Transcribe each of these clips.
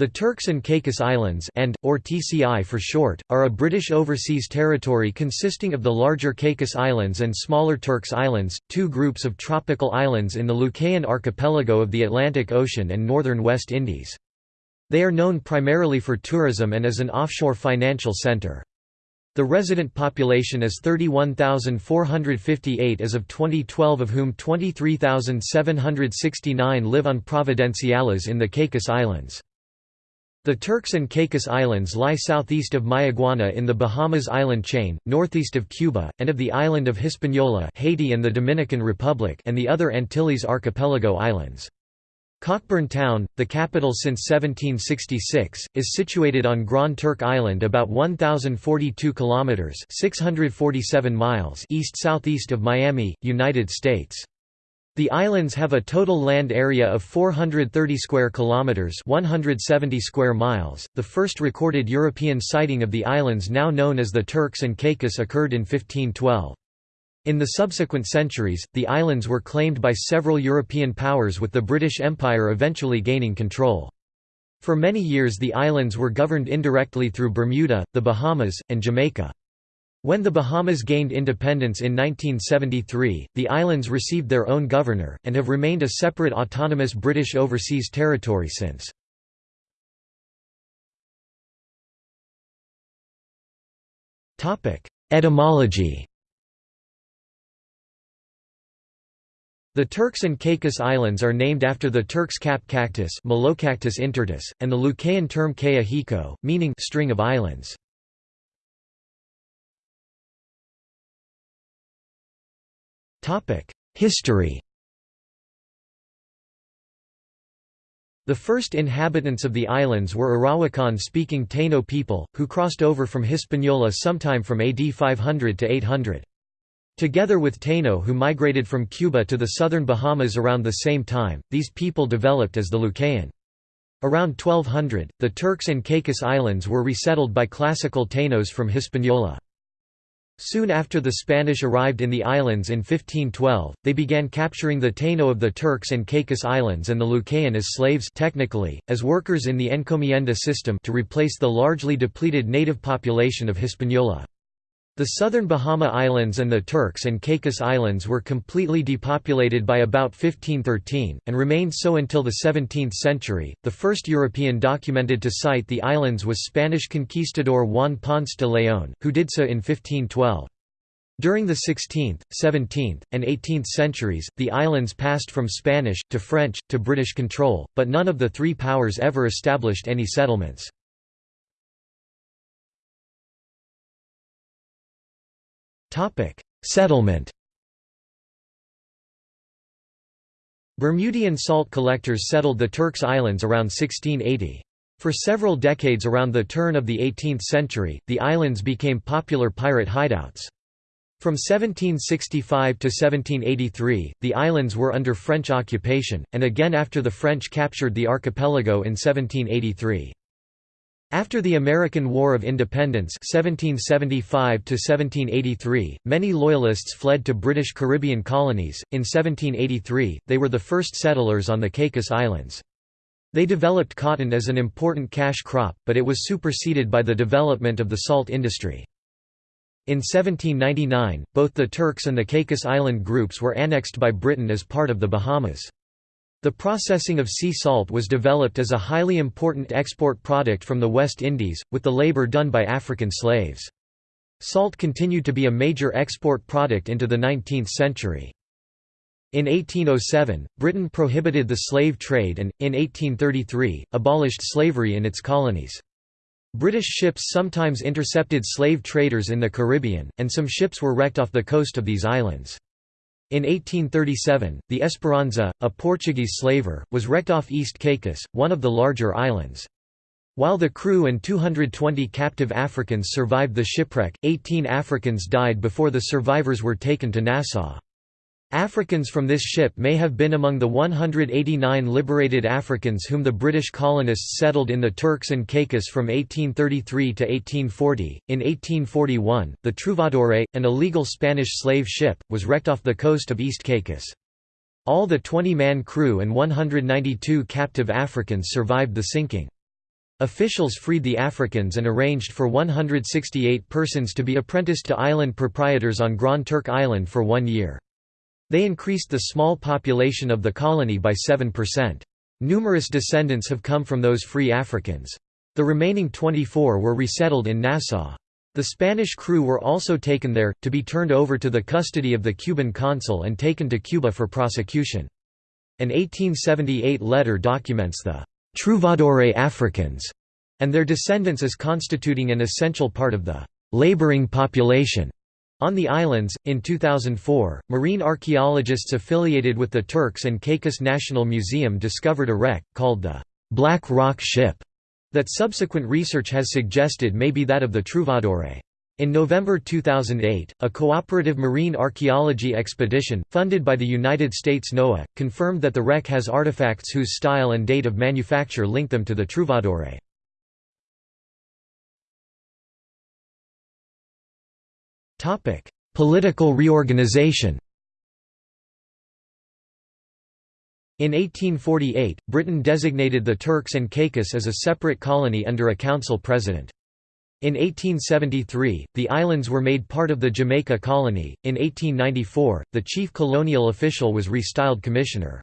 The Turks and Caicos Islands and, or TCI for short, are a British overseas territory consisting of the larger Caicos Islands and smaller Turks Islands, two groups of tropical islands in the Lucayan archipelago of the Atlantic Ocean and northern West Indies. They are known primarily for tourism and as an offshore financial centre. The resident population is 31,458 as of 2012 of whom 23,769 live on Providenciales in the Caicos Islands. The Turks and Caicos Islands lie southeast of Mayaguana in the Bahamas island chain, northeast of Cuba, and of the island of Hispaniola Haiti and the Dominican Republic and the other Antilles archipelago islands. Cockburn Town, the capital since 1766, is situated on Grand Turk Island about 1042 kilometers (647 miles) east-southeast of Miami, United States. The islands have a total land area of 430 square kilometers, 170 square miles. The first recorded European sighting of the islands now known as the Turks and Caicos occurred in 1512. In the subsequent centuries, the islands were claimed by several European powers with the British Empire eventually gaining control. For many years the islands were governed indirectly through Bermuda, the Bahamas, and Jamaica. When the Bahamas gained independence in 1973, the islands received their own governor, and have remained a separate autonomous British overseas territory since. Etymology The Turks and Caicos Islands are named after the Turk's cap cactus Melocactus intortus, and the Lucayan term caya hico, meaning string of islands. History The first inhabitants of the islands were Arawakan-speaking Taino people, who crossed over from Hispaniola sometime from AD 500 to 800. Together with Taino who migrated from Cuba to the southern Bahamas around the same time, these people developed as the Lucayan. Around 1200, the Turks and Caicos Islands were resettled by classical Tainos from Hispaniola. Soon after the Spanish arrived in the islands in 1512, they began capturing the Taino of the Turks and Caicos Islands and the Lucayan as slaves technically, as workers in the encomienda system to replace the largely depleted native population of Hispaniola. The southern Bahama Islands and the Turks and Caicos Islands were completely depopulated by about 1513, and remained so until the 17th century. The first European documented to sight the islands was Spanish conquistador Juan Ponce de León, who did so in 1512. During the 16th, 17th, and 18th centuries, the islands passed from Spanish, to French, to British control, but none of the three powers ever established any settlements. Topic: Settlement. Bermudian salt collectors settled the Turks Islands around 1680. For several decades around the turn of the 18th century, the islands became popular pirate hideouts. From 1765 to 1783, the islands were under French occupation, and again after the French captured the archipelago in 1783. After the American War of Independence 1775 many Loyalists fled to British Caribbean colonies. In 1783, they were the first settlers on the Caicos Islands. They developed cotton as an important cash crop, but it was superseded by the development of the salt industry. In 1799, both the Turks and the Caicos Island groups were annexed by Britain as part of the Bahamas. The processing of sea salt was developed as a highly important export product from the West Indies, with the labor done by African slaves. Salt continued to be a major export product into the 19th century. In 1807, Britain prohibited the slave trade and, in 1833, abolished slavery in its colonies. British ships sometimes intercepted slave traders in the Caribbean, and some ships were wrecked off the coast of these islands. In 1837, the Esperanza, a Portuguese slaver, was wrecked off East Caicos, one of the larger islands. While the crew and 220 captive Africans survived the shipwreck, 18 Africans died before the survivors were taken to Nassau. Africans from this ship may have been among the 189 liberated Africans whom the British colonists settled in the Turks and Caicos from 1833 to 1840. In 1841, the Trouvadore, an illegal Spanish slave ship, was wrecked off the coast of East Caicos. All the 20-man crew and 192 captive Africans survived the sinking. Officials freed the Africans and arranged for 168 persons to be apprenticed to island proprietors on Grand Turk Island for one year. They increased the small population of the colony by 7%. Numerous descendants have come from those free Africans. The remaining 24 were resettled in Nassau. The Spanish crew were also taken there, to be turned over to the custody of the Cuban consul and taken to Cuba for prosecution. An 1878 letter documents the «Trouvadore Africans» and their descendants as constituting an essential part of the «laboring population» On the islands, in 2004, marine archaeologists affiliated with the Turks and Caicos National Museum discovered a wreck, called the «Black Rock Ship», that subsequent research has suggested may be that of the Trouvadore. In November 2008, a cooperative marine archaeology expedition, funded by the United States NOAA, confirmed that the wreck has artifacts whose style and date of manufacture link them to the Trouvadore. Political reorganization In 1848, Britain designated the Turks and Caicos as a separate colony under a council president. In 1873, the islands were made part of the Jamaica colony. In 1894, the chief colonial official was restyled commissioner.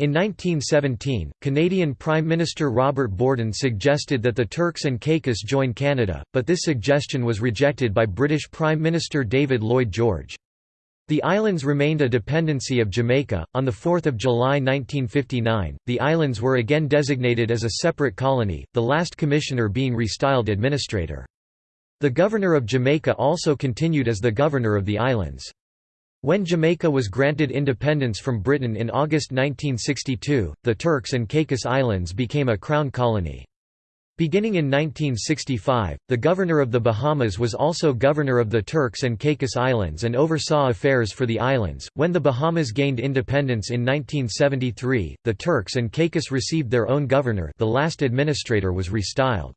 In 1917, Canadian Prime Minister Robert Borden suggested that the Turks and Caicos join Canada, but this suggestion was rejected by British Prime Minister David Lloyd George. The islands remained a dependency of Jamaica. On 4 July 1959, the islands were again designated as a separate colony, the last commissioner being restyled administrator. The governor of Jamaica also continued as the governor of the islands. When Jamaica was granted independence from Britain in August 1962, the Turks and Caicos Islands became a crown colony. Beginning in 1965, the governor of the Bahamas was also governor of the Turks and Caicos Islands and oversaw affairs for the islands. When the Bahamas gained independence in 1973, the Turks and Caicos received their own governor. The last administrator was restyled.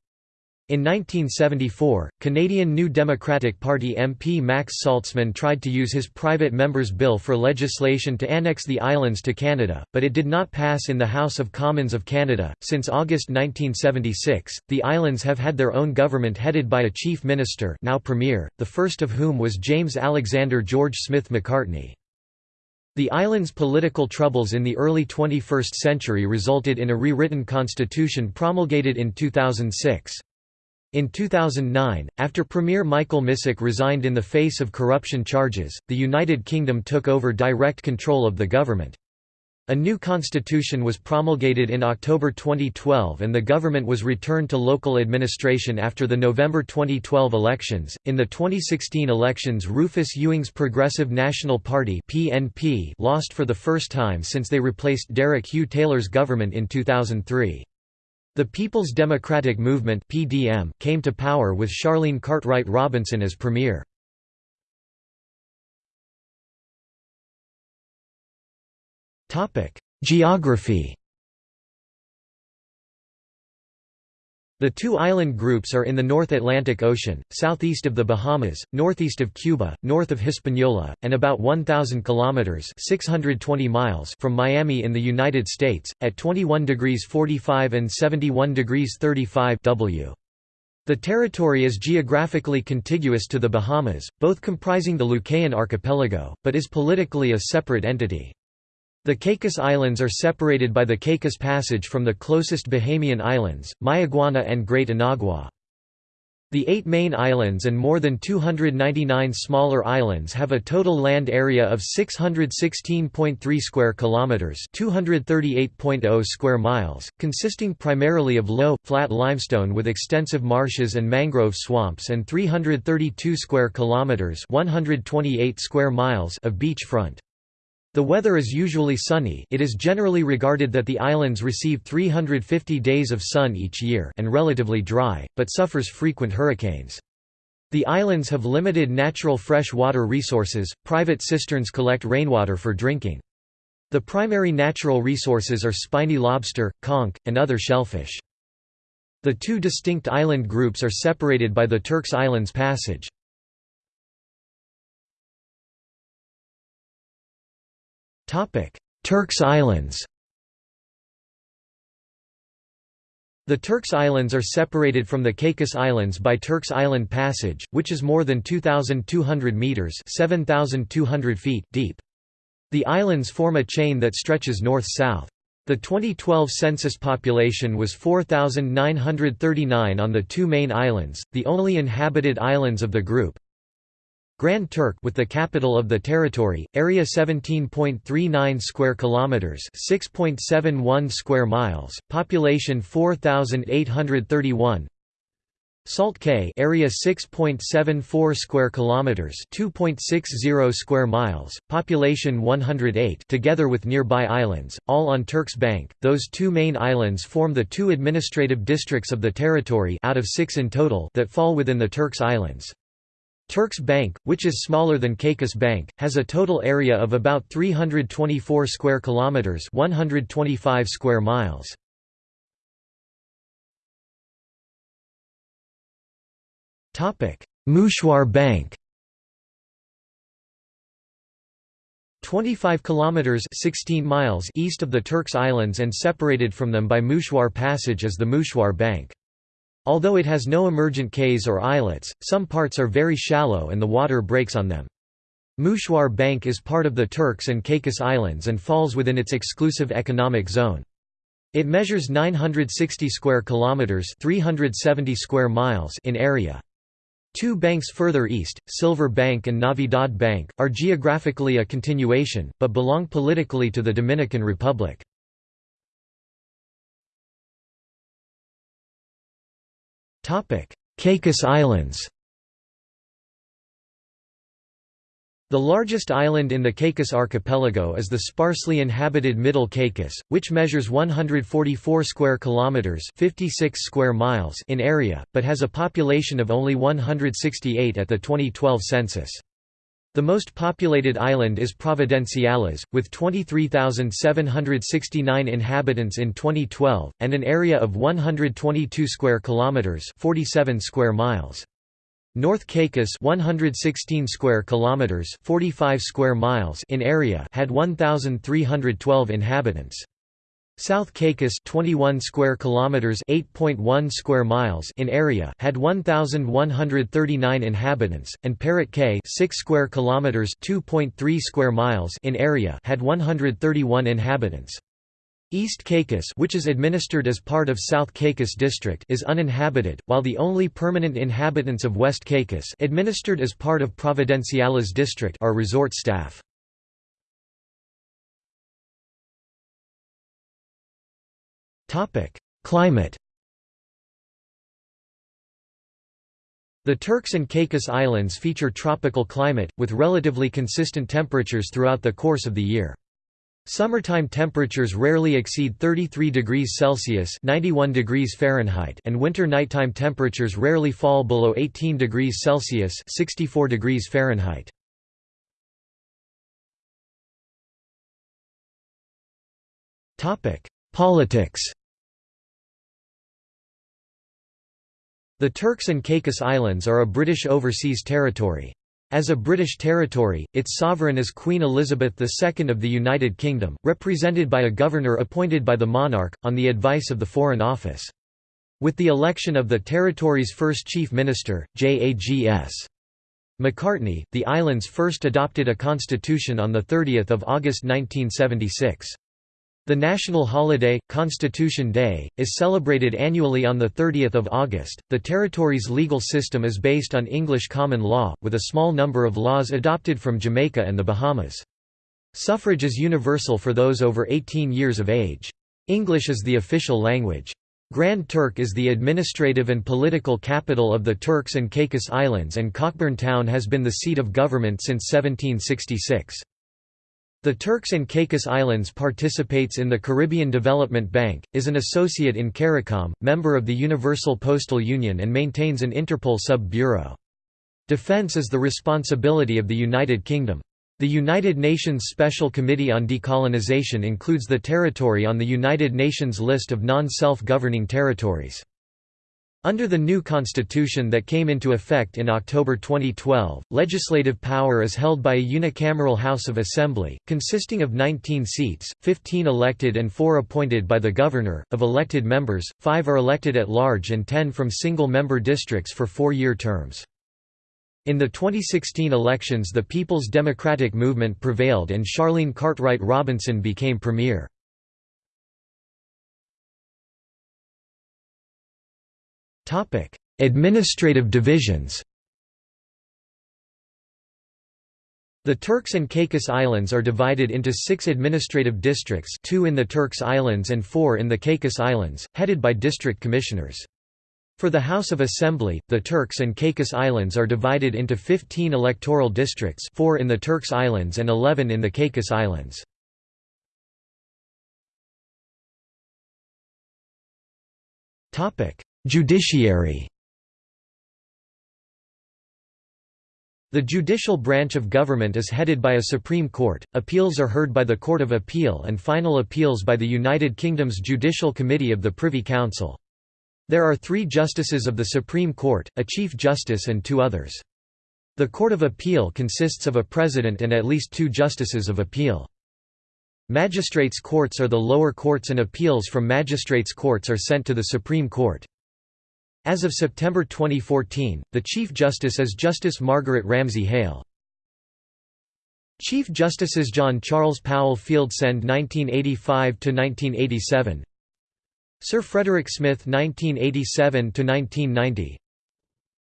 In 1974, Canadian New Democratic Party MP Max Saltzman tried to use his private member's bill for legislation to annex the islands to Canada, but it did not pass in the House of Commons of Canada. Since August 1976, the islands have had their own government headed by a chief minister, now premier, the first of whom was James Alexander George Smith McCartney. The island's political troubles in the early 21st century resulted in a rewritten constitution promulgated in 2006. In 2009, after Premier Michael Misick resigned in the face of corruption charges, the United Kingdom took over direct control of the government. A new constitution was promulgated in October 2012 and the government was returned to local administration after the November 2012 elections. In the 2016 elections, Rufus Ewing's Progressive National Party (PNP) lost for the first time since they replaced Derek Hugh Taylor's government in 2003. The People's Democratic Movement (PDM) came to power with Sharlene Cartwright Robinson as premier. Topic: Geography The two island groups are in the North Atlantic Ocean, southeast of the Bahamas, northeast of Cuba, north of Hispaniola, and about 1,000 kilometers (620 miles) from Miami in the United States, at 21 degrees 45 and 71 degrees 35 W. The territory is geographically contiguous to the Bahamas, both comprising the Lucayan archipelago, but is politically a separate entity. The Caicos Islands are separated by the Caicos Passage from the closest Bahamian islands, Mayaguana and Great Inagua. The eight main islands and more than 299 smaller islands have a total land area of 616.3 square kilometers, 238.0 square miles, consisting primarily of low, flat limestone with extensive marshes and mangrove swamps and 332 square kilometers, 128 square miles of beachfront. The weather is usually sunny it is generally regarded that the islands receive 350 days of sun each year and relatively dry, but suffers frequent hurricanes. The islands have limited natural fresh water resources, private cisterns collect rainwater for drinking. The primary natural resources are spiny lobster, conch, and other shellfish. The two distinct island groups are separated by the Turks Islands Passage. Turks Islands The Turks Islands are separated from the Caicos Islands by Turks Island Passage, which is more than 2,200 metres 7,200 feet deep. The islands form a chain that stretches north-south. The 2012 census population was 4,939 on the two main islands, the only inhabited islands of the group. Grand Turk with the capital of the territory, area 17.39 square kilometers, 6.71 square miles, population 4831. Salt Cay, area 6.74 square kilometers, 2.60 square miles, population 108, together with nearby islands, all on Turks Bank. Those two main islands form the two administrative districts of the territory out of 6 in total that fall within the Turks Islands. Turks Bank, which is smaller than Caicos Bank, has a total area of about 324 square kilometers, 125 square miles. Topic: Mouchoir Bank. 25 kilometers 16 miles east of the Turks Islands and separated from them by Mouchoir Passage is the Mouchoir Bank. Although it has no emergent cays or islets, some parts are very shallow and the water breaks on them. Mouchoir Bank is part of the Turks and Caicos Islands and falls within its exclusive economic zone. It measures 960 square kilometers, 370 square miles in area. Two banks further east, Silver Bank and Navidad Bank, are geographically a continuation, but belong politically to the Dominican Republic. Caicos Islands The largest island in the Caicos archipelago is the sparsely inhabited Middle Caicos, which measures 144 square kilometers, 56 square miles in area, but has a population of only 168 at the 2012 census. The most populated island is Providenciales, with 23,769 inhabitants in 2012, and an area of 122 square kilometers (47 square miles). North Caicos 116 square kilometers 45 square miles in area had 1312 inhabitants. South Caicos 21 square kilometers 8.1 square miles in area had 1139 inhabitants and Parrot Cay 6 square kilometers 2.3 square miles in area had 131 inhabitants. East Caicos which is administered as part of South Caicos District is uninhabited, while the only permanent inhabitants of West Caicos administered as part of Providenciales District are resort staff. Climate The Turks and Caicos Islands feature tropical climate, with relatively consistent temperatures throughout the course of the year. Summertime temperatures rarely exceed 33 degrees Celsius (91 degrees Fahrenheit) and winter nighttime temperatures rarely fall below 18 degrees Celsius (64 degrees Fahrenheit). Topic: Politics The Turks and Caicos Islands are a British overseas territory. As a British territory, its sovereign is Queen Elizabeth II of the United Kingdom, represented by a governor appointed by the monarch, on the advice of the Foreign Office. With the election of the territory's first chief minister, J.A.G.S. McCartney, the islands first adopted a constitution on 30 August 1976. The national holiday, Constitution Day, is celebrated annually on 30 August. The territory's legal system is based on English common law, with a small number of laws adopted from Jamaica and the Bahamas. Suffrage is universal for those over 18 years of age. English is the official language. Grand Turk is the administrative and political capital of the Turks and Caicos Islands and Cockburn Town has been the seat of government since 1766. The Turks and Caicos Islands participates in the Caribbean Development Bank, is an associate in CARICOM, member of the Universal Postal Union and maintains an Interpol sub-bureau. Defense is the responsibility of the United Kingdom. The United Nations Special Committee on Decolonization includes the territory on the United Nations list of non-self-governing territories. Under the new constitution that came into effect in October 2012, legislative power is held by a unicameral House of Assembly, consisting of 19 seats, 15 elected and 4 appointed by the governor. Of elected members, 5 are elected at large and 10 from single-member districts for four-year terms. In the 2016 elections the People's Democratic Movement prevailed and Sharlene Cartwright Robinson became premier. Topic: Administrative divisions. The Turks and Caicos Islands are divided into six administrative districts two in the Turks Islands and four in the Caicos Islands, headed by district commissioners. For the House of Assembly, the Turks and Caicos Islands are divided into 15 electoral districts four in the Turks Islands and 11 in the Caicos Islands. Judiciary The judicial branch of government is headed by a Supreme Court, appeals are heard by the Court of Appeal and final appeals by the United Kingdom's Judicial Committee of the Privy Council. There are three justices of the Supreme Court, a Chief Justice and two others. The Court of Appeal consists of a president and at least two justices of appeal. Magistrates' courts are the lower courts and appeals from magistrates' courts are sent to the Supreme Court. As of September 2014, the Chief Justice is Justice Margaret Ramsay Hale. Chief Justices John Charles Powell Fieldsend 1985–1987 Sir Frederick Smith 1987–1990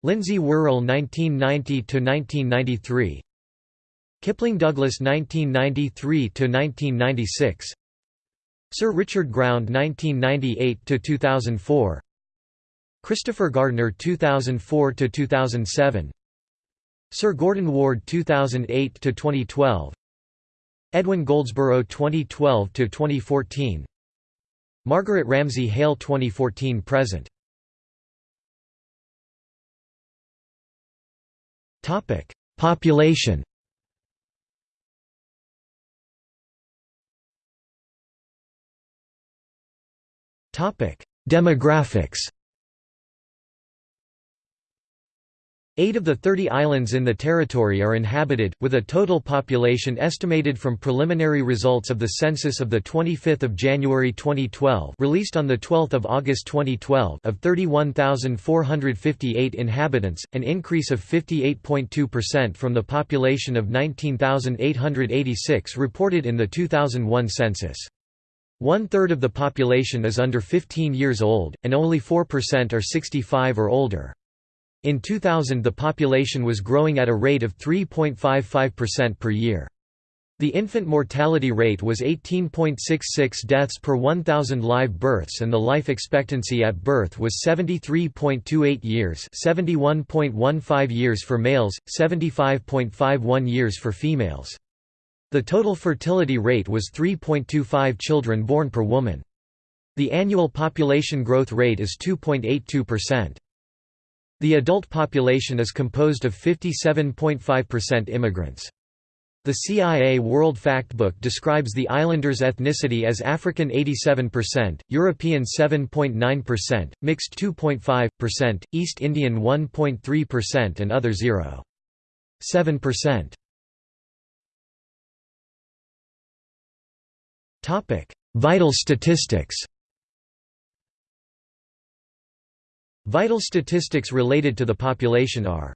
Lindsay Wurrell 1990–1993 Kipling Douglas 1993–1996 Sir Richard Ground 1998–2004 Christopher Gardner 2004 to 2007 Sir Gordon Ward 2008 to 2012 Edwin Goldsborough 2012 to 2014 Margaret Ramsay Hale 2014 present. Topic Population. Topic Demographics Eight of the 30 islands in the territory are inhabited, with a total population estimated from preliminary results of the census of 25 January 2012 released on 12 August 2012 of 31,458 inhabitants, an increase of 58.2% from the population of 19,886 reported in the 2001 census. One-third of the population is under 15 years old, and only 4% are 65 or older. In 2000 the population was growing at a rate of 3.55% per year. The infant mortality rate was 18.66 deaths per 1,000 live births and the life expectancy at birth was 73.28 years 71.15 years for males, 75.51 years for females. The total fertility rate was 3.25 children born per woman. The annual population growth rate is 2.82%. The adult population is composed of 57.5% immigrants. The CIA World Factbook describes the islanders' ethnicity as African 87%, European 7.9%, mixed 2.5%, East Indian 1.3% and other 0.7%. Vital statistics Vital statistics related to the population are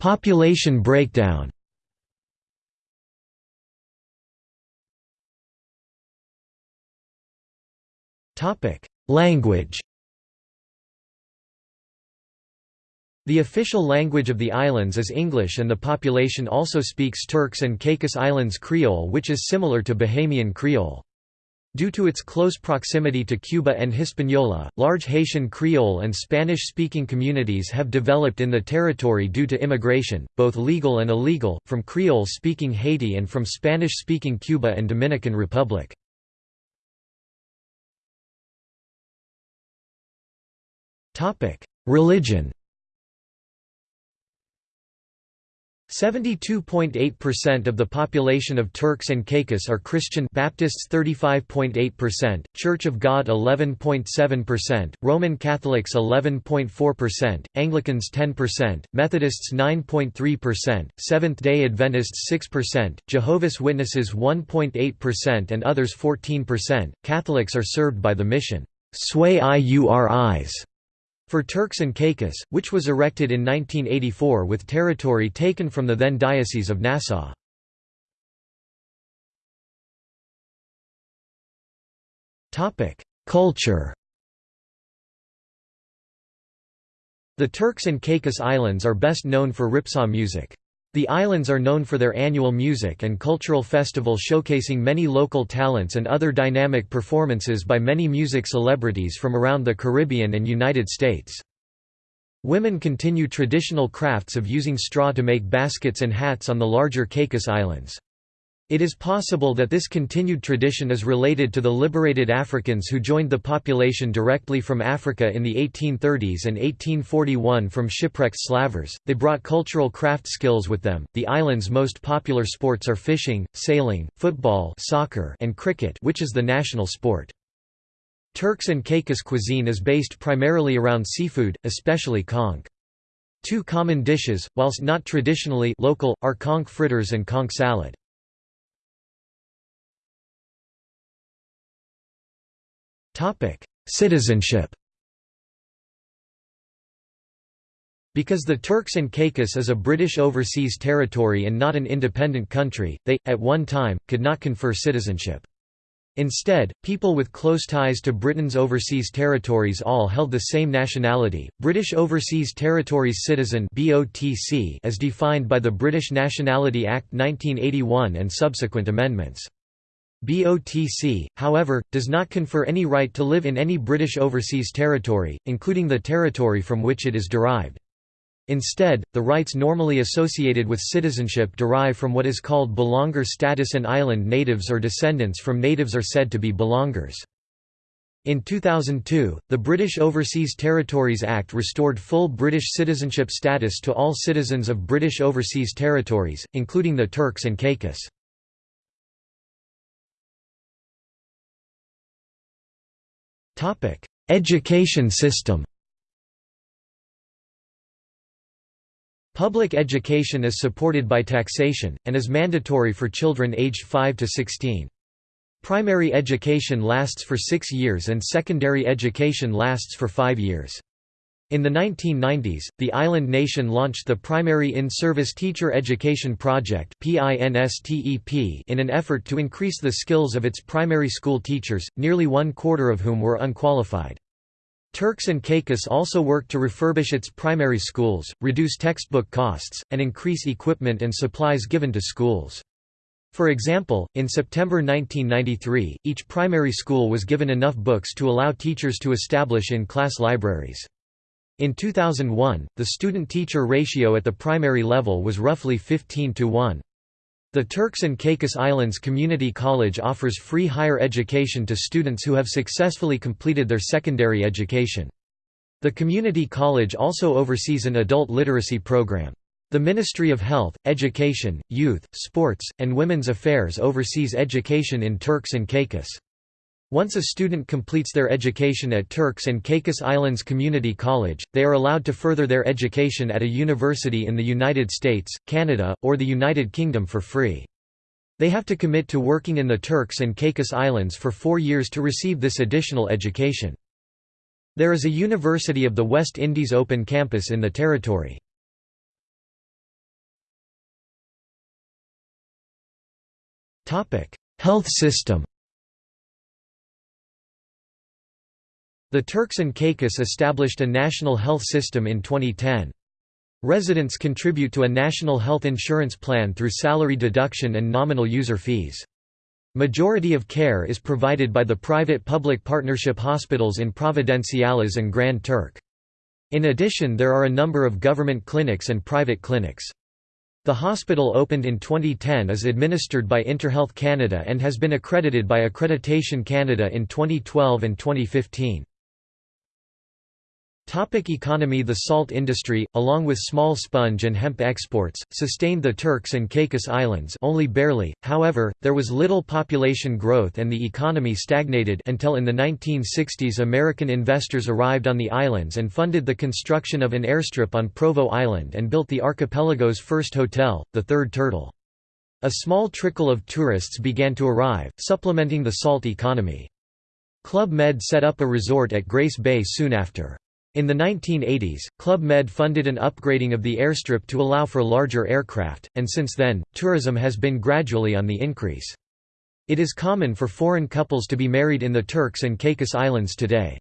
Population breakdown Language The official language of the islands is English and the population also speaks Turks and Caicos Islands Creole which is similar to Bahamian Creole. Due to its close proximity to Cuba and Hispaniola, large Haitian Creole and Spanish-speaking communities have developed in the territory due to immigration, both legal and illegal, from Creole-speaking Haiti and from Spanish-speaking Cuba and Dominican Republic. Religion 72.8% of the population of Turks and Caicos are Christian Baptists 35.8%, Church of God 11.7%, Roman Catholics 11.4%, Anglicans 10%, Methodists 9.3%, Seventh-day Adventists 6%, Jehovah's Witnesses 1.8% and others 14%. Catholics are served by the mission Sui Iuris for Turks and Caicos, which was erected in 1984 with territory taken from the then Diocese of Nassau. Culture The Turks and Caicos Islands are best known for ripsaw music. The islands are known for their annual music and cultural festival showcasing many local talents and other dynamic performances by many music celebrities from around the Caribbean and United States. Women continue traditional crafts of using straw to make baskets and hats on the larger Caicos Islands. It is possible that this continued tradition is related to the liberated Africans who joined the population directly from Africa in the 1830s and 1841 from shipwrecked slavers. They brought cultural craft skills with them. The island's most popular sports are fishing, sailing, football, soccer, and cricket, which is the national sport. Turks and Caicos cuisine is based primarily around seafood, especially conch. Two common dishes, whilst not traditionally local, are conch fritters and conch salad. Citizenship Because the Turks and Caicos is a British overseas territory and not an independent country, they, at one time, could not confer citizenship. Instead, people with close ties to Britain's overseas territories all held the same nationality, British Overseas Territories Citizen as defined by the British Nationality Act 1981 and subsequent amendments. BOTC, however, does not confer any right to live in any British overseas territory, including the territory from which it is derived. Instead, the rights normally associated with citizenship derive from what is called belonger status and island natives or descendants from natives are said to be belongers. In 2002, the British Overseas Territories Act restored full British citizenship status to all citizens of British Overseas Territories, including the Turks and Caicos. Topic: Education system. Public education is supported by taxation, and is mandatory for children aged 5 to 16. Primary education lasts for six years and secondary education lasts for five years. In the 1990s, the island nation launched the Primary In-Service Teacher Education Project in an effort to increase the skills of its primary school teachers, nearly one quarter of whom were unqualified. Turks and Caicos also worked to refurbish its primary schools, reduce textbook costs, and increase equipment and supplies given to schools. For example, in September 1993, each primary school was given enough books to allow teachers to establish in-class libraries. In 2001, the student-teacher ratio at the primary level was roughly 15 to 1. The Turks and Caicos Islands Community College offers free higher education to students who have successfully completed their secondary education. The community college also oversees an adult literacy program. The Ministry of Health, Education, Youth, Sports, and Women's Affairs oversees education in Turks and Caicos. Once a student completes their education at Turks and Caicos Islands Community College, they are allowed to further their education at a university in the United States, Canada, or the United Kingdom for free. They have to commit to working in the Turks and Caicos Islands for four years to receive this additional education. There is a University of the West Indies Open campus in the territory. Health system The Turks and Caicos established a national health system in 2010. Residents contribute to a national health insurance plan through salary deduction and nominal user fees. Majority of care is provided by the private-public partnership hospitals in Providenciales and Grand Turk. In addition there are a number of government clinics and private clinics. The hospital opened in 2010 is administered by Interhealth Canada and has been accredited by Accreditation Canada in 2012 and 2015. Topic economy The salt industry, along with small sponge and hemp exports, sustained the Turks and Caicos Islands only barely, however, there was little population growth and the economy stagnated until in the 1960s American investors arrived on the islands and funded the construction of an airstrip on Provo Island and built the archipelago's first hotel, the Third Turtle. A small trickle of tourists began to arrive, supplementing the salt economy. Club Med set up a resort at Grace Bay soon after. In the 1980s, Club Med funded an upgrading of the airstrip to allow for larger aircraft, and since then, tourism has been gradually on the increase. It is common for foreign couples to be married in the Turks and Caicos Islands today.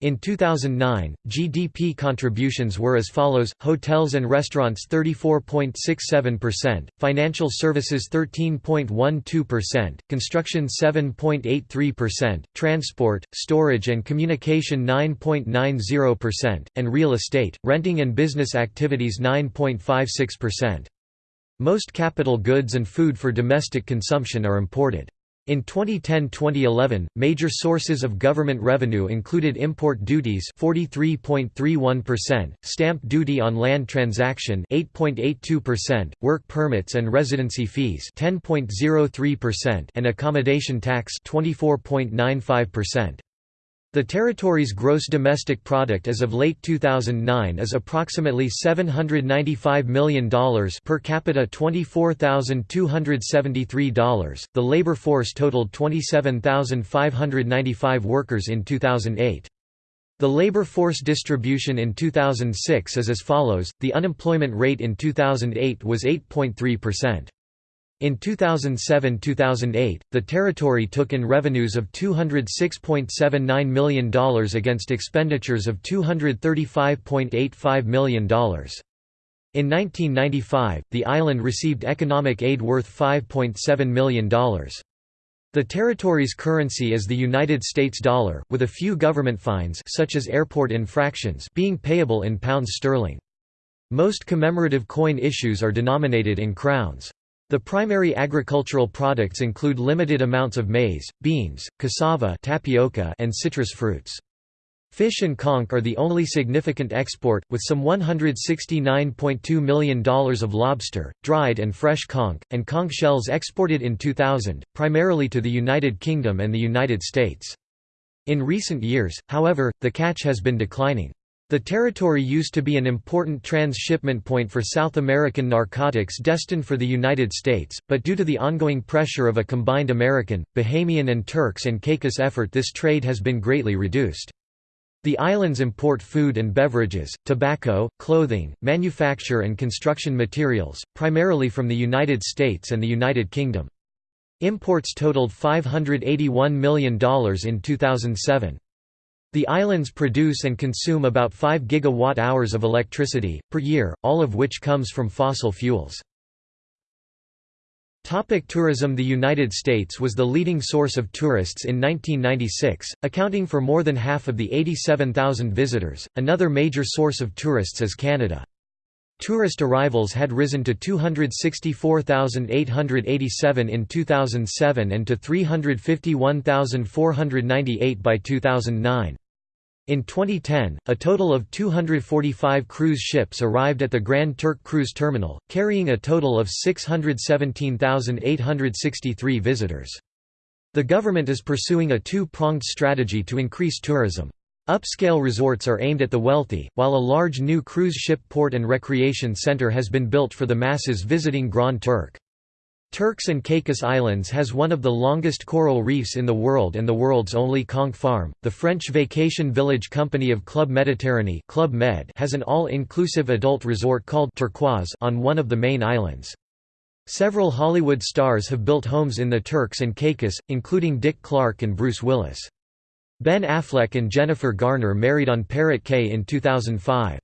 In 2009, GDP contributions were as follows, hotels and restaurants 34.67%, financial services 13.12%, construction 7.83%, transport, storage and communication 9.90%, and real estate, renting and business activities 9.56%. Most capital goods and food for domestic consumption are imported. In 2010-2011, major sources of government revenue included import duties 43.31%, stamp duty on land transaction 8.82%, work permits and residency fees 10.03% and accommodation tax 24.95%. The territory's gross domestic product as of late 2009 is approximately $795 million per capita $24,273. The labor force totaled 27,595 workers in 2008. The labor force distribution in 2006 is as follows, the unemployment rate in 2008 was 8.3%. In 2007–2008, the territory took in revenues of $206.79 million against expenditures of $235.85 million. In 1995, the island received economic aid worth $5.7 million. The territory's currency is the United States dollar, with a few government fines such as airport infractions being payable in pounds sterling. Most commemorative coin issues are denominated in crowns. The primary agricultural products include limited amounts of maize, beans, cassava tapioca, and citrus fruits. Fish and conch are the only significant export, with some $169.2 million of lobster, dried and fresh conch, and conch shells exported in 2000, primarily to the United Kingdom and the United States. In recent years, however, the catch has been declining. The territory used to be an important transshipment point for South American narcotics destined for the United States, but due to the ongoing pressure of a combined American, Bahamian and Turks and Caicos effort this trade has been greatly reduced. The islands import food and beverages, tobacco, clothing, manufacture and construction materials, primarily from the United States and the United Kingdom. Imports totaled $581 million in 2007. The islands produce and consume about 5 gigawatt-hours of electricity, per year, all of which comes from fossil fuels. Topic tourism The United States was the leading source of tourists in 1996, accounting for more than half of the 87,000 visitors. Another major source of tourists is Canada. Tourist arrivals had risen to 264,887 in 2007 and to 351,498 by 2009. In 2010, a total of 245 cruise ships arrived at the Grand Turk Cruise Terminal, carrying a total of 617,863 visitors. The government is pursuing a two-pronged strategy to increase tourism. Upscale resorts are aimed at the wealthy, while a large new cruise ship port and recreation center has been built for the masses visiting Grand Turk. Turks and Caicos Islands has one of the longest coral reefs in the world and the world's only conch farm. The French vacation village company of Club Méditerranée Club Med has an all-inclusive adult resort called Turquoise on one of the main islands. Several Hollywood stars have built homes in the Turks and Caicos, including Dick Clark and Bruce Willis. Ben Affleck and Jennifer Garner married on Parrot Cay in 2005.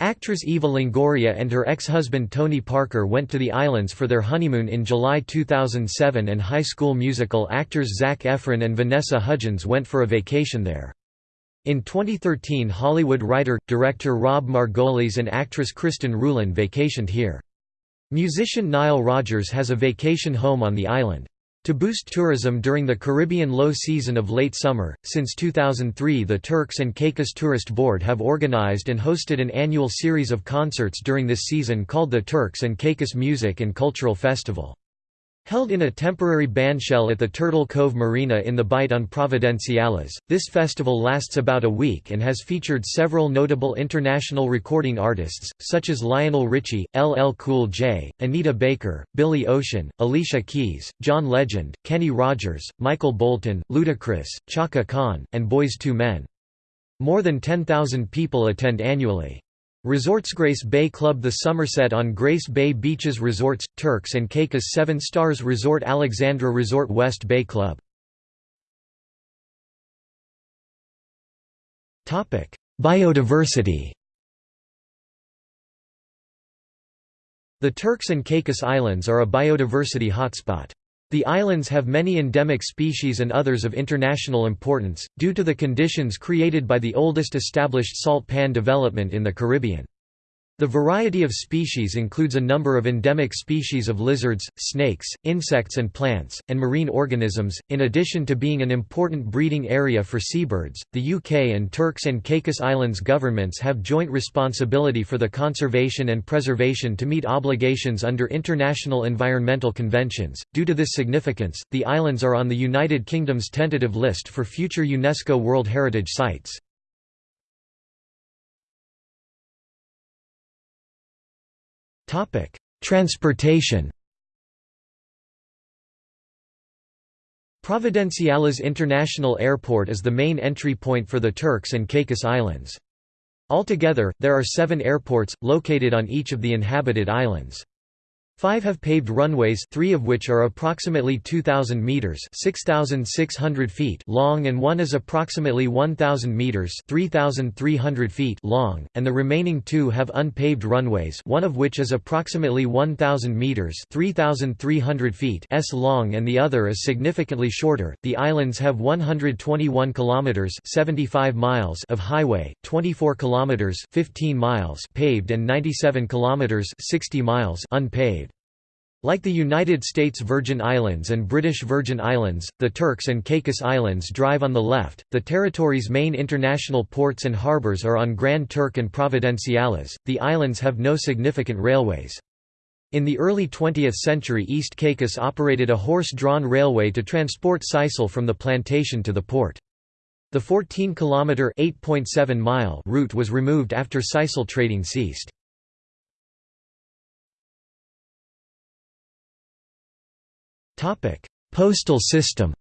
Actress Eva Longoria and her ex-husband Tony Parker went to the islands for their honeymoon in July 2007 and High School Musical actors Zac Efron and Vanessa Hudgens went for a vacation there. In 2013 Hollywood writer, director Rob Margolis and actress Kristen Ruhland vacationed here. Musician Nile Rodgers has a vacation home on the island. To boost tourism during the Caribbean low season of late summer, since 2003 the Turks and Caicos Tourist Board have organized and hosted an annual series of concerts during this season called the Turks and Caicos Music and Cultural Festival. Held in a temporary bandshell at the Turtle Cove Marina in the Bight on Providenciales, this festival lasts about a week and has featured several notable international recording artists, such as Lionel Richie, LL Cool J, Anita Baker, Billy Ocean, Alicia Keys, John Legend, Kenny Rogers, Michael Bolton, Ludacris, Chaka Khan, and Boyz II Men. More than 10,000 people attend annually. Resorts Grace Bay Club The Somerset on Grace Bay Beaches Resorts, Turks and Caicos Seven Stars Resort Alexandra Resort West Bay Club Biodiversity The Turks and Caicos Islands are a biodiversity hotspot. The islands have many endemic species and others of international importance, due to the conditions created by the oldest established salt pan development in the Caribbean. The variety of species includes a number of endemic species of lizards, snakes, insects and plants, and marine organisms. In addition to being an important breeding area for seabirds, the UK and Turks and Caicos Islands governments have joint responsibility for the conservation and preservation to meet obligations under international environmental conventions. Due to this significance, the islands are on the United Kingdom's tentative list for future UNESCO World Heritage Sites. Transportation Providenciales International Airport is the main entry point for the Turks and Caicos Islands. Altogether, there are seven airports, located on each of the inhabited islands. Five have paved runways three of which are approximately 2,000 metres 6,600 feet long and one is approximately 1,000 metres 3,300 feet long, and the remaining two have unpaved runways one of which is approximately 1,000 metres 3,300 feet s long and the other is significantly shorter. The islands have 121 kilometres 75 miles of highway, 24 kilometres 15 miles paved and 97 kilometres 60 miles unpaved. Like the United States Virgin Islands and British Virgin Islands, the Turks and Caicos Islands drive on the left. The territory's main international ports and harbors are on Grand Turk and Providenciales. The islands have no significant railways. In the early 20th century East Caicos operated a horse-drawn railway to transport sisal from the plantation to the port. The 14-kilometre (8.7-mile) route was removed after sisal trading ceased. Postal system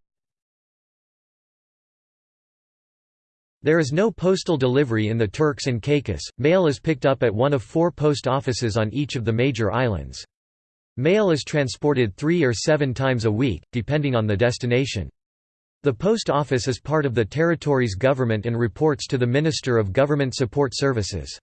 There is no postal delivery in the Turks and Caicos, mail is picked up at one of four post offices on each of the major islands. Mail is transported three or seven times a week, depending on the destination. The post office is part of the territory's government and reports to the Minister of Government Support Services.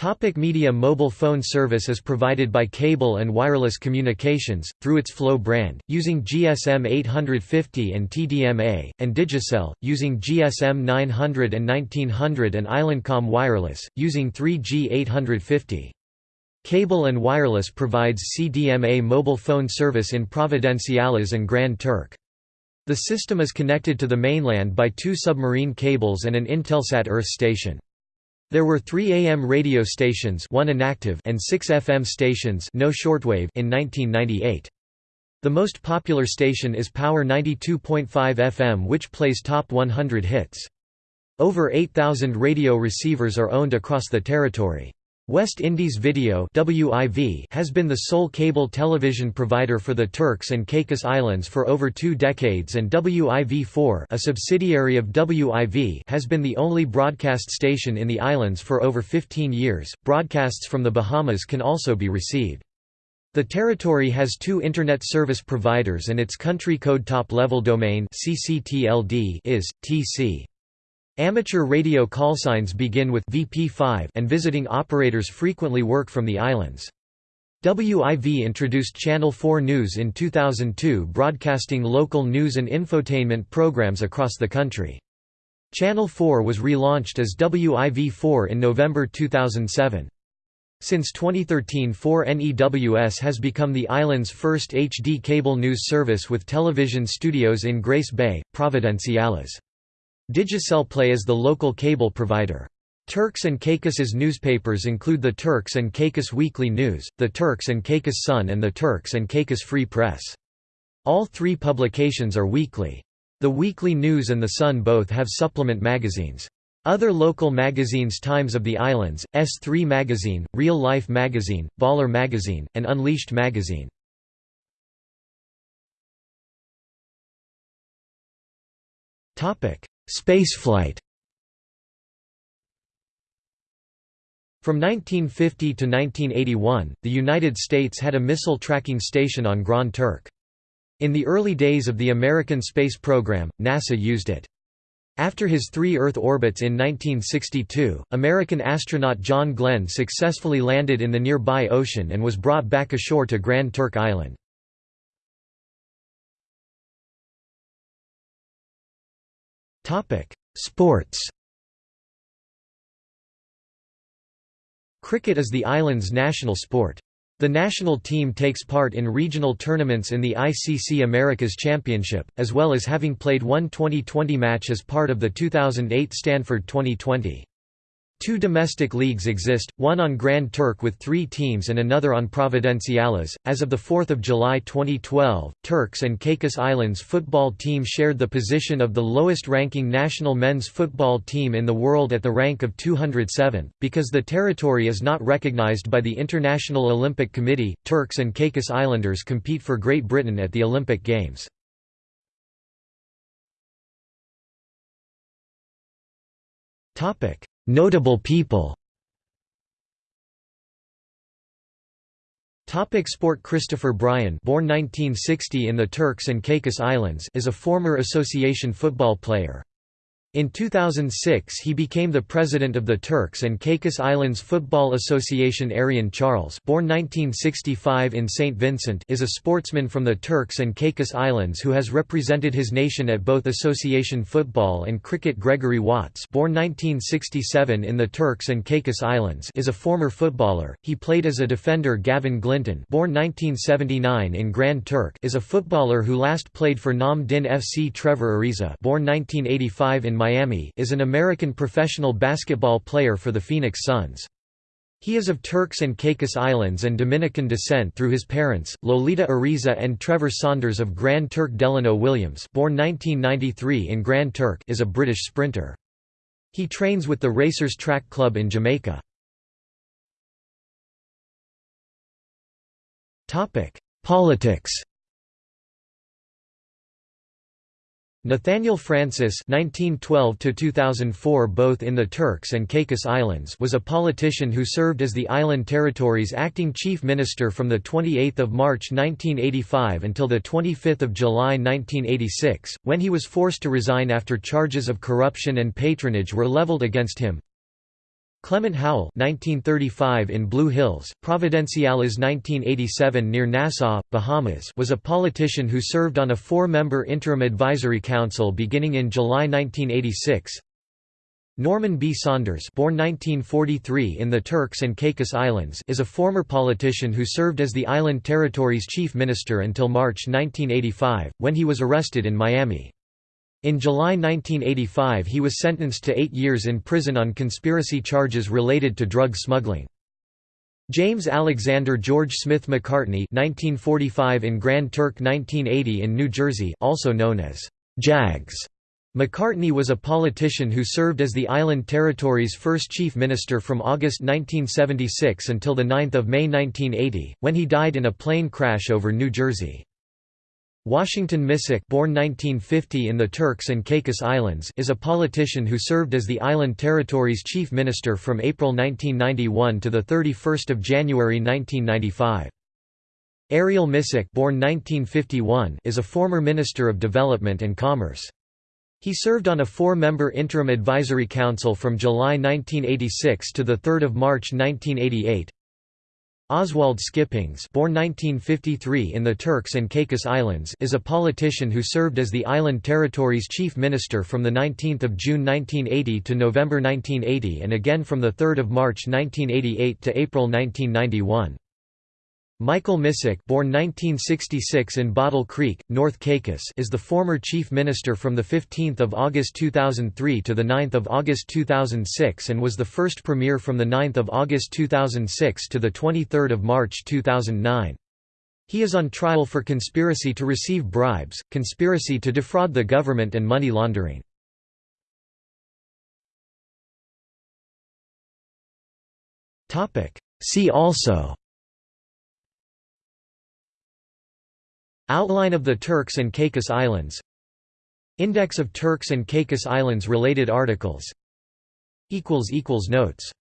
Topic media Mobile phone service is provided by Cable and Wireless Communications, through its Flow brand, using GSM 850 and TDMA, and Digicel, using GSM 900 and 1900 and Islandcom Wireless, using 3G 850. Cable and Wireless provides CDMA mobile phone service in Providenciales and Grand Turk. The system is connected to the mainland by two submarine cables and an Intelsat Earth station. There were three AM radio stations one inactive and six FM stations no shortwave in 1998. The most popular station is Power 92.5 FM which plays top 100 hits. Over 8,000 radio receivers are owned across the territory. West Indies Video has been the sole cable television provider for the Turks and Caicos Islands for over two decades and WIV4 a subsidiary of WIV has been the only broadcast station in the islands for over 15 years. Broadcasts from the Bahamas can also be received. The territory has two Internet service providers and its country code top-level domain is, tc. Amateur radio callsigns begin with VP5 and visiting operators frequently work from the islands. WIV introduced Channel 4 News in 2002 broadcasting local news and infotainment programs across the country. Channel 4 was relaunched as WIV4 in November 2007. Since 2013 4NEWS has become the island's first HD cable news service with television studios in Grace Bay, Providenciales. Digicel Play is the local cable provider. Turks and Caicos's newspapers include the Turks and Caicos Weekly News, the Turks and Caicos Sun and the Turks and Caicos Free Press. All three publications are weekly. The Weekly News and the Sun both have supplement magazines. Other local magazines Times of the Islands, S3 Magazine, Real Life Magazine, Baller Magazine, and Unleashed Magazine. Spaceflight From 1950 to 1981, the United States had a missile tracking station on Grand Turk. In the early days of the American space program, NASA used it. After his three Earth orbits in 1962, American astronaut John Glenn successfully landed in the nearby ocean and was brought back ashore to Grand Turk Island. Sports Cricket is the island's national sport. The national team takes part in regional tournaments in the ICC Americas Championship, as well as having played one 2020 match as part of the 2008 Stanford Twenty20. Two domestic leagues exist, one on Grand Turk with three teams and another on Providenciales. As of 4 July 2012, Turks and Caicos Islands football team shared the position of the lowest ranking national men's football team in the world at the rank of 207. Because the territory is not recognized by the International Olympic Committee, Turks and Caicos Islanders compete for Great Britain at the Olympic Games. Topic Notable people Topic sport Christopher Bryan born 1960 in the Turks and Caicos Islands is a former association football player. In 2006 he became the president of the Turks and Caicos Islands Football Association Arian Charles born 1965 in St. Vincent is a sportsman from the Turks and Caicos Islands who has represented his nation at both association football and cricket Gregory Watts born 1967 in the Turks and Caicos Islands is a former footballer, he played as a defender Gavin Glinton born 1979 in Grand Turk is a footballer who last played for Nam Dinh FC Trevor Ariza born 1985 in Miami is an American professional basketball player for the Phoenix Suns. He is of Turks and Caicos Islands and Dominican descent through his parents, Lolita Ariza and Trevor Saunders of Grand Turk Delano Williams born 1993 in Grand Turk is a British sprinter. He trains with the Racers Track Club in Jamaica. Politics Nathaniel Francis (1912–2004), both in the Turks and Caicos Islands, was a politician who served as the island territory's acting chief minister from the 28th of March 1985 until the 25th of July 1986, when he was forced to resign after charges of corruption and patronage were leveled against him. Clement Howell 1935 in Blue Hills, Providenciales 1987 near Nassau, Bahamas was a politician who served on a four-member interim advisory council beginning in July 1986. Norman B. Saunders born 1943 in the Turks and Caicos Islands is a former politician who served as the island territory's chief minister until March 1985, when he was arrested in Miami. In July 1985 he was sentenced to eight years in prison on conspiracy charges related to drug smuggling. James Alexander George Smith McCartney 1945 in Grand Turk 1980 in New Jersey also known as Jags. McCartney was a politician who served as the island territory's first chief minister from August 1976 until 9 May 1980, when he died in a plane crash over New Jersey. Washington Misick born 1950 in the Turks and Caicos Islands is a politician who served as the island territory's chief minister from April 1991 to 31 January 1995. Ariel Misick born 1951 is a former Minister of Development and Commerce. He served on a four-member interim advisory council from July 1986 to 3 March 1988. Oswald Skippings born 1953 in the Turks and Caicos Islands is a politician who served as the Island Territory's chief minister from 19 June 1980 to November 1980 and again from 3 March 1988 to April 1991. Michael Misick born 1966 in Bottle Creek, North Caicos is the former chief minister from 15 August 2003 to 9 August 2006 and was the first premier from 9 August 2006 to 23 March 2009. He is on trial for conspiracy to receive bribes, conspiracy to defraud the government and money laundering. See also Outline of the Turks and Caicos Islands. Index of Turks and Caicos Islands related articles. Notes